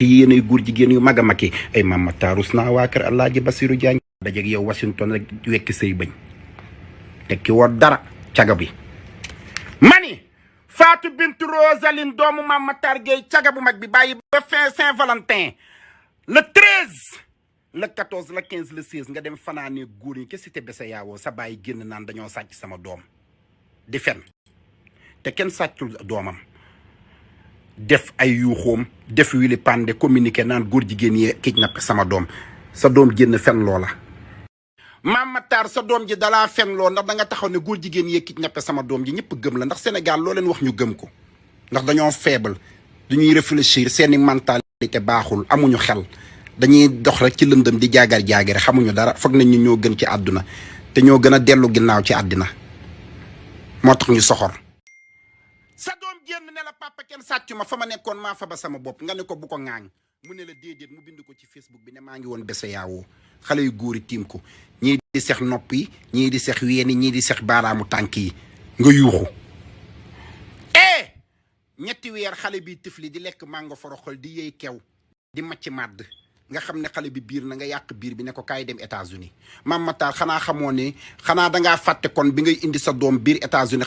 yéenay góor jigéen yu mag a mag yi ay mama taarus naa waa kër Basiru Jaañ dajeeg yow Washington rek wekki say bëñ tekki woo dara caga bi mani! Fatou Bintou Rosaline doomu Mame Matar Gueye caga bu mag bi bàyyi ba fin Saint-Valentin. Le 13 le 14 le 15 le 16 nga dem fanaanee góor ñi ke cité bese yaawoo sa bàyyi génn naan dañoo sàcc sama doom. Di fen. Te kenn sàccul doomam def ay yuuxoom def wili pande communiqué naan góor jigéen yee kidnappé sama doom. Sa doom génn fen loola. Mame Matar sa doom ji dalaa fen loo ndax da nga taxaw ne góor jigéen yee kidnappé sama doom ji ñëpp gëm la ndax Sénégal loo leen wax ñu gëm ko. Ndax dañoo faible duñuy réfléchir seeni mentalité baaxul amuñu xel. Dañuy dox rek ci lëndëm di jaagar jaagare xamuñu dara foog nañ ñu ñoo gën ci àdduna. Te ñoo gën a dellu ginnaaw ci àddina. Moo tax ñu soxor. Sa la papa kenn sàccu ma fa ma nekkoon maa fa ba sama bopp. Nga ne ko bu ko ŋaaŋ mu ne la mu bind ko ci facebook bi ne maa ngi woon bese yaawoo xale yu góor yi tiim ko. Ñii di sex nopp yi ñii di di nga eh! Ñetti weer xale bi tifli di lekk mango foroxol di yëy kew di macc màdd. Nga ne xale bi biir na nga yàq biir bi ne ko kaay dem États-Unis. Mame Matar xanaa xamoo ne xanaa dangaa fàtte kon bi ngay indi sa États-Unis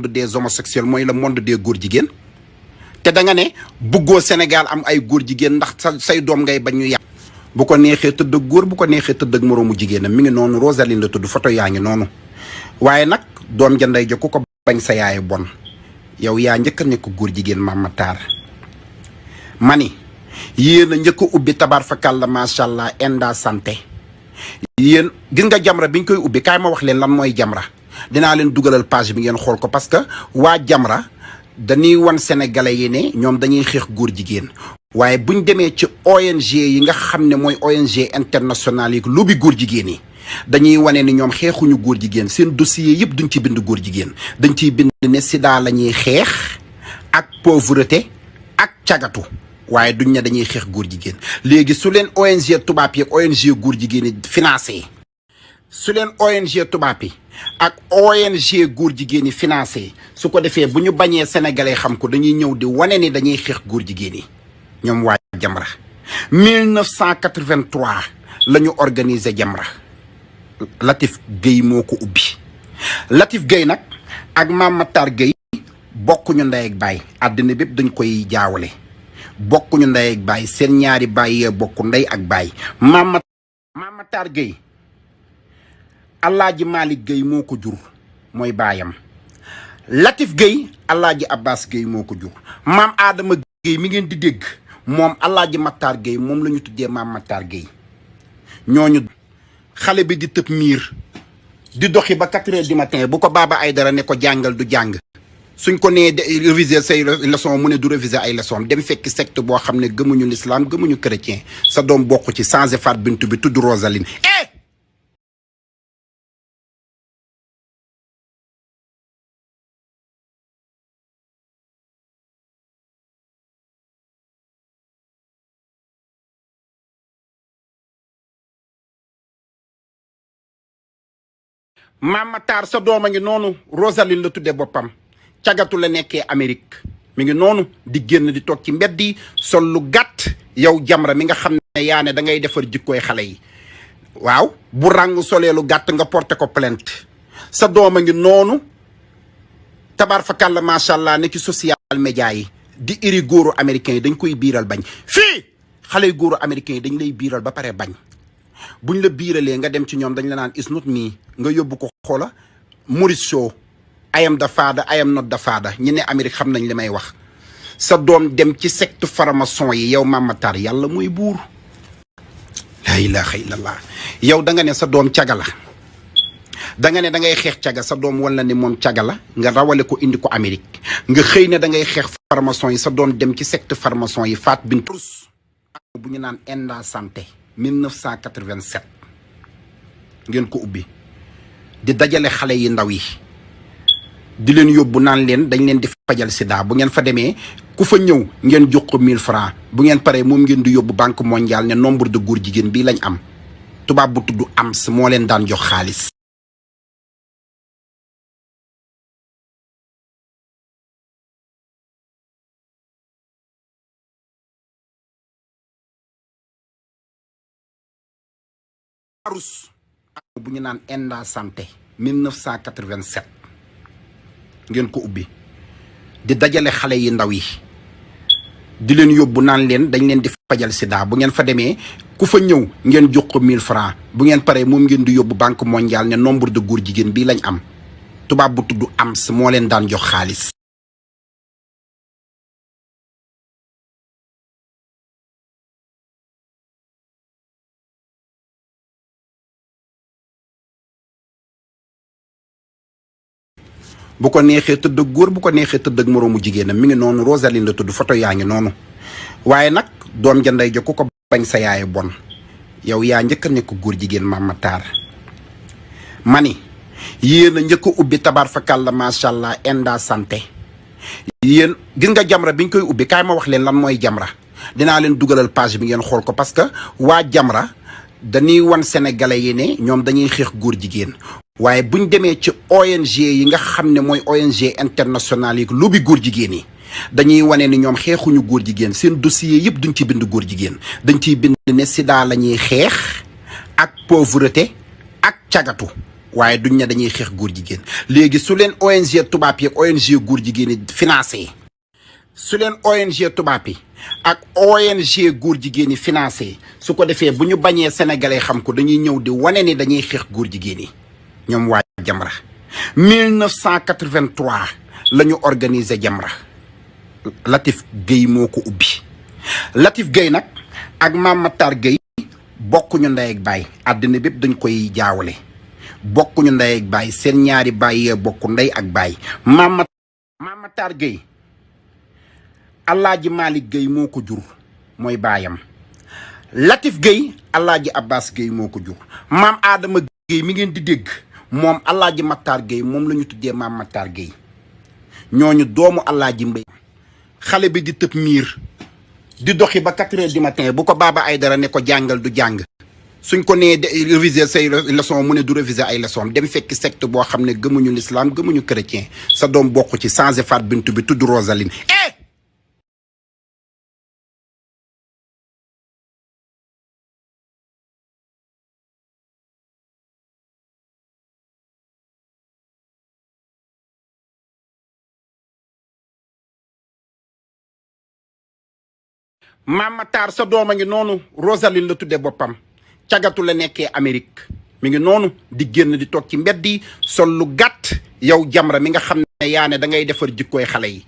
monde des homosexuels mooy le monde des góor jigéen. te da nga ne bëggoo Sénégal am ay góor jigéen ndax sa say doom ngay bañ ñu yàq. bu ko neexee tëdd ak góor bu ko neexee tëdd ak moroomu jigéenam mi ngi noonu Rosaline la tudd photo yaa ngi noonu. Waaye nag doom ja ndey ja ku ko bañ sa yaay bon yow yaa njëkk a nekk góor jigéen Mame Matar. Mani njëkk a ubbi tabar fakal la macha allah enda santé. Yéen gis nga jamra bi ñu koy ubbi kaay ma wax leen lan mooy jamra dinaa leen dugalal page bi ngeen xool ko parce que waa jamra dañuy wan sénégalais yi ne ñoom dañuy xeex góor jigéen. waaye buñ demee ci ONG yi nga xam ne mooy ONG internationale yi lu bi góor jigéen yi dañuy wane ni ñoom xeexuñu góor jigéen. seen dossier yëpp duñ ci bind góor jigéen. dañ ciy bind ne sida la ñuy xeex ak pauvreté ak cagatu. waaye duñ ne dañuy xeex góor jigéen. léegi su leen ONG tubaab yi ONG góor jigéen yi financé su leen ONG tubaab yi ak ONG góor jigéen yi financé su ko defee bu ñu bañee sénégalais xam ko dañuy ñëw di wane ni dañuy xeex góor jigéen yi. ñoom waa Jamra. 1983 la ñu organiser Jamra. Latif Gueye moo ko ubbi. Latif Gueye nag ak Mame Matar Gueye bokkuñu ndey ak baay. Àddina bépp dañ koy jaawale. Bokkuñu ndey ak baay. Seen ñaari baay yee bokk ndey ak baay. Mame Matar Gueye Alaaji Malick Gueye moo ko jur mooy baayam. Latif Gueye Alaaji Abbas Gueye moo ko jur. Maam Adama Gueye mi ngeen di dégg moom Alaaji Matar Gueye moom la ñu tuddee Mame Matar Gueye. Ñooñu xale bi di tëb miir di doxi ba quatre heures du matin bu ko baaba ay dara ne ko jàngal du jàng. Suñ ko nee réviser say leçon mu ne du réviser ay leçon dem fekki secte boo xam ne gëmuñu l'islam gëmuñu chrétien. Sa doom bokk ci changé faat bintu bi tudd Rosaline Mame Matar sa doom a ngi noonu Rosaline la tuddee boppam. Cagatu la nekkee Amérique. Mi ngi noonu di génn di toog ci mbedd sol lu gàtt yow Jamra mi nga xam ne yaa ne da ngay defar jikkooy xale yi. Waaw bu lu nga porté ko plainte. Sa doom a ngi noonu tabar fakàlla macha allah ne ci social média yi. Di iri góoru américains yi dañ koy biiral bañ. Fii xale góoru américains yi dañ lay ba bañ buñ la biiralee nga dem ci ñoom dañ la naan is not me nga yóbbu ko xoola Maurice Show I am the father I am not the ñi ne Amérique xam nañ li may wax. Sa doom dem ci secte farmason yi yow Mame yàlla mooy buur. Laa ilaha illallah. Yow da nga ne sa doom caga la. Da ne da ngay xeex caga sa doom walla ne moom caga la nga rawale ko indi ko Amérique. Nga xëy ne da ngay xeex farmason yi sa doom dem ci secte farmason yi faat bin tous bu ñu naan Enda Santé. 1987 ngeen ko ubbi. Di dajale xale yi ndaw yi. Di leen yóbbu naan leen dañ leen di fajal sida. Bu ngeen fa demee ku fa ñëw ngeen jox ko 1000 francs. Bu ngeen paree moom ngeen di yóbbu banque mondiale ne nombre de góor jigéen lañ am. Tubaab bu tudd AMS moo leen daan jox xaalis arus bu ñu naan Enda Santé 1987 ngeen ko ubbi. Di dajale xale yi ndaw yi. Di leen yóbbu naan leen dañ leen di fajal sida. Bu ngeen fa demee ku fa ñëw ngeen jox ko 1000 francs. Bu ngeen paree moom ngeen di yóbbu banque mondiale ne nombre de góor jigéen bii lañ am. Tubaab bu tudd AMS moo leen daan jox xaalis bu ko neexee tëdd ak góor bu ko neexee tëdd ak moroomu jigéenam. Mi ngi noonu Rosaline la tudd photo yaa ngi noonu. Waaye nag doom ja ko bañ sa yaay bon. Yow yaa njëkk a nekk góor jigéen Mama Tall ma ni yéen a njëkk ubbi tabar fakal la Enda Santé. Yéen gis nga Jamra biñ koy ubbi? Kaay ma wax leen lan mooy Jamra. Dinaa leen dugalal page bi ngeen xool ko parce que waa Jamra dañuy wan sénégalais yi ne ñoom dañuy xeex góor jigéen waaye buñ demee ci ONG yi nga xam ne mooy ONG internationale yi lu bi góor jigéen yi dañuy wane ni ñoom xeexuñu góor jigéen seen dossier yëpp duñ ci bind góor jigéen. Dañ ciy bind ne sida la ñuy xeex ak pauvreté ak cagatu waaye duñ ne dañuy xeex góor jigéen. Léegi su leen ONG tubaab yi ak ONG góor jigéen yi financé su leen ONG tubaab yi ak ONG góor jigéen yi financé su ko defee bu ñu bañee sénégalais xam ko dañuy ñëw di wane ni dañuy xeex góor jigéen yi. Ñoom waa Jamra. 1983 la ñu organiser Jamra. Latif géey moo ko ubbi. Latif Gueye nag ak Mame Matar Guèye bokkuñu ndey ak baay. Àddina bépp dañ koy jaawale. Bokkuñu ndey ak baay. Seen ñaari baay yee bokku ndey ak baay. Mame Matar Guèye Alaaji Malick Guèye moo ko jur mooy baayam. Latif Guèye Alaaji Abbas Guèye moo ko jur. Maam Adama Guèye mi ngeen di dégg moom Alaaji Matar Guèye moom la ñu tuddee Mame Matar Guèye ñooñu doomu Alaaji Mbay xale bi di tëb miir di doxi ba quatre heures du matin bu ko baaba ay dara ne ko jàngal du jàng. Suñ ko nee réviser say leçon mu ne du réviser ay leçon dem fekki secte boo xam ne gëmuñu l'islam gëmuñu chrétien. Sa doom bokk ci changé faat bintu bi tudd Rosaline Mame Matar sa doom a ngi noonu Rosaline la tudde boppam. Cagatu la nekkee Amérique. Mi ngi noonu di génn di toog ci mbedd yi sol lu gàtt yow Jamra mi nga xam ne yaa ne da ngay defar jikkooy xale yi.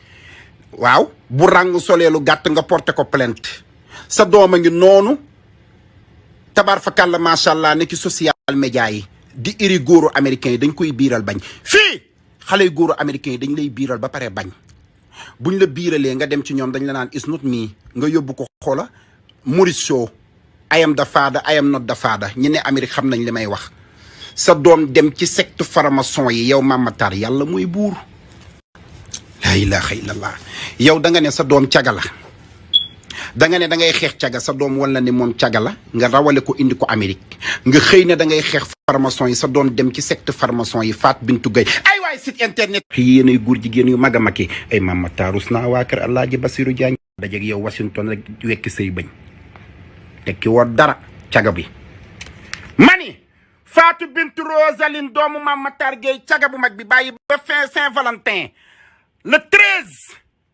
Waaw bu ràng solee lu gàtt nga porté ko plainte. Sa doom a ngi noonu tabar fakàlla macha allah ne ci social média yi di iri góoru américains yi dañ koy biiral bañ. Fii xale yu góoru américains yi dañ lay biiral ba pare bañ. Buñ la biiralee nga dem ci ñoom dañ la naan is not me. Nga yóbbu ko xoola Maurice Shaw I am the father I not the ñi ne Amérique xam nañ li may wax. Sa doom dem ci secte franc-maçon yi yow Mame yàlla mooy buur. Laa ilaha illallah. Yow da nga ne sa doom caga la. Da nga ne da ngay xeex caga sa doom wala ne moom caga la nga rawale ko indi ko Amérique. Nga xëy ne da ngay xeex farmason yi sa doom dem ci secte farmason yi Faat Bintu Gay ay waay site internet. Yéenay góor jigéen yu mag a mag yi. Ay Mame Matar rus naa waa kër Alaaji Basiru Jaañ dajeeg yow Washington rek wekki say bañ. Tekki woo dara caga bi. Mani Fatou Bintu Rosaline doomu Mame Matar Gueye caga bu mag bi bàyyi ba fin Saint-Valentin. Le 13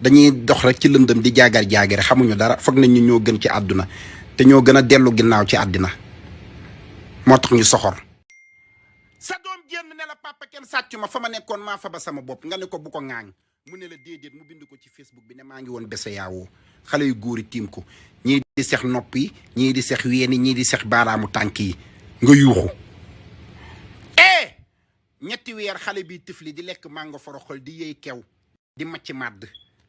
dañuy dox rek ci lëndëm di jaagar jaagare xamuñu dara foog nañ ñu ñoo gën ci àdduna te ñoo gën a dellu ginnaaw ci tax ñu soxor. Sa doom ne la papa kenn sàccu ma fa ma fa ba sama bopp. Nga ne ko bu ko mu ne la déedéet mu bind ko ci Facebook bi ne maa ngi woon bese yaawoo xale yu góor yi tiim ko. Ñii di sex nopp yi ñii di weeni ñii di sex baaraamu tànk yi nga yuuxu. Eh! Ñetti weer xale bi tifli di lekk mango foroxol di yëy kew di macc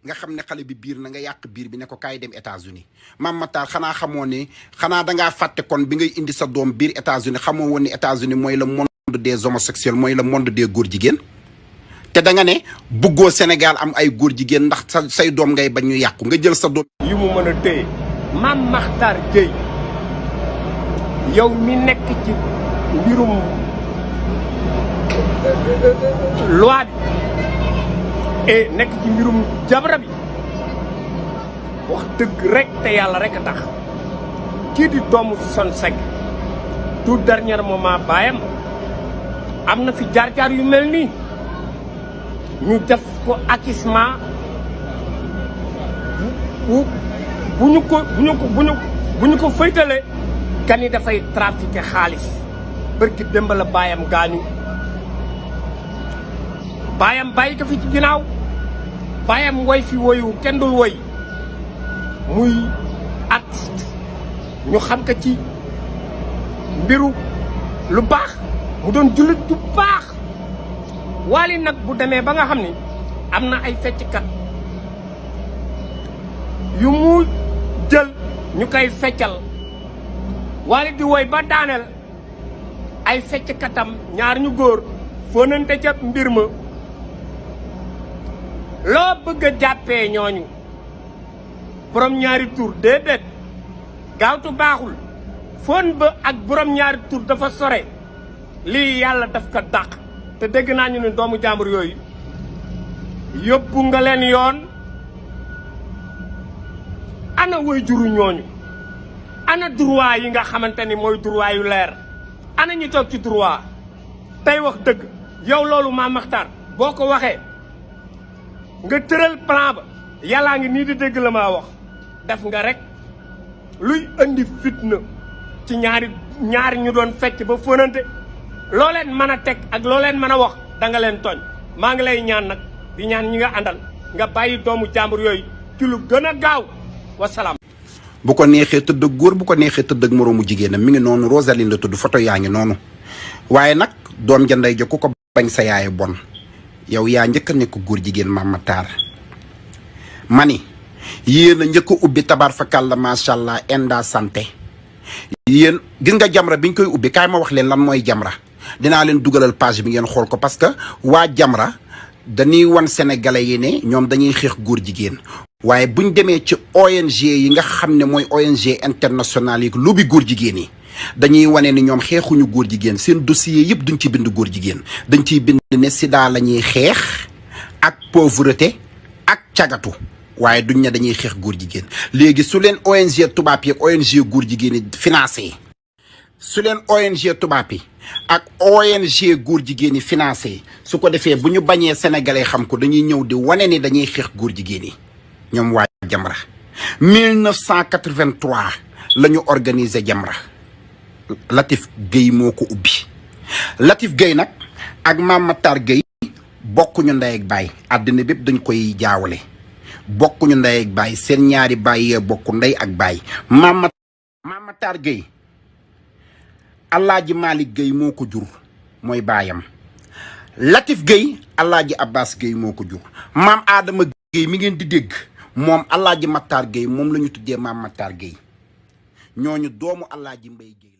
nga xam ne xale bi biir na nga yàq biir bi ne ko dem États-Unis. Mame Matar xanaa xamoo ne xanaa dangaa kon bi ngay indi sa doom biir États-Unis xamoo woon ne États-Unis mooy le monde des homosexuels mooy le monde des góor jigéen? Te da nga ne bëggoo Sénégal am ay góor jigéen ndax sa say doom ngay bañ ñu nga jël sa yi mu Mame Makhtar Gueye yow mi nekk ci mbirum loi et nekk ci mbirum jabra bi wax dëgg rek te yàlla rek tax. kii di doomu Son Seck tout dernier moment baayam. am na fi jaar-jaar yu mel nii. ñu def ko acquisement bu bu ñu ko bu ñu ko bu ñu bu ñu ko faytalee. kani dafay trafiqué xaalis. bërki démb la baayam gaañu baayam bàyyi ko fi ci ginnaaw. Baayam woy fi woyu kenn dul woy. Muy artiste. Ñu xam ko ci mbiru lu baax. Mu doon jullit du baax. Waali nag bu demee ba nga xam ni am na ay fecckat yu mu jël ñu feccal. Waali di woy ba daaneel ay fecckatam ñaar ñu góor fóonante ca mbir ma loo bëgg jàppee ñooñu. Borom ñaari tur déedéet. Gaawtu baaxul. Fóon ba ak borom ñaari tur dafa sore. Lii yàlla daf ko dàq. Te dégg naa ñu doomu jàmbur yooyu yóbbu nga leen yoon. Ana way juru ñooñu? Ana droit yi nga xamante ni mooy droit yu leer? Ana ñu toog ci droit? Tey wax dëgg yow loolu Mame Makhtar boo ko waxee nga tëral plan ba. Yàllaa ngi nii di dégg la maa wax. Def nga rek luy indi fitna ci ñaari ñaari ñu doon fecc ba fënante loo leen mën a ak loo leen mën wax da nga leen tooñ. Maa ngi lay ñaan nag di ñaan ñi nga àndal nga bàyyi doomu jàmbur yooyu ci lu gën a gaaw. Wasalaam. bu ko neexee tëdd ak góor bu ko neexee tëdd ak moroomu jigéenam mi ngi Rosaline la tudd photo yaa ngi noonu. Waaye nag doom ko bañ sa yaay bon yow yaa njëkk nekk góor jigéen Mame Matar. Mani yéen a njëkk ubbi tabaar fakal la macha allah inda santé. Yéen gis nga jamra biñ koy ubbi kaay ma wax leen lan mooy jamra. Dinaa leen dugalal page bi ngeen xool ko parce que waa jamra dañuy wan sénégalais yi ne ñoom dañuy xeex góor jigéen. Waaye buñ demee ci ONG yi nga xam ne mooy ONG internationale yi bi góor jigéen yi. Dañuy wane ni ñoom xeexuñu góor jigéen. Seen dossier yëpp duñ ci bind góor jigéen. Dañ ciy bind ne sida la ñuy xeex ak pauvreté ak cagatu. Waaye duñ ne dañuy xeex góor jigéen. Léegi su leen ONG tubaab yi ak ONG góor jigéen yi financé su leen ONG tubaab yi ak ONG góor jigéen yi financé su ko defee bu ñu bañee sénégalais xam ko dañuy ñëw di wane ni dañuy xeex góor jigéen yi. Ñoom waa Jamra. 1983 la ñu organiser Jamra. Latif Gueye moo ko ubbi. Latif Gueye nag ak Mame Matar Gueye bokkuñu ndey ak baay. Àddina bépp dañ koy jaawale. Bokkuñu ndey ak baay. Seen ñaari baay yee bokku ndey ak baay. Mame Matar Gueye Alaaji Malick Gueye moo ko jur baayam. Latif Gueye Alaaji Abbas Gueye moo ko maam Adama Gueye mi ngeen di dégg moom Alaaji Matar Gueye moom la ñu tuddee Mame Matar Gueye. Ñooñu doomu Alaaji Mbay Gueye.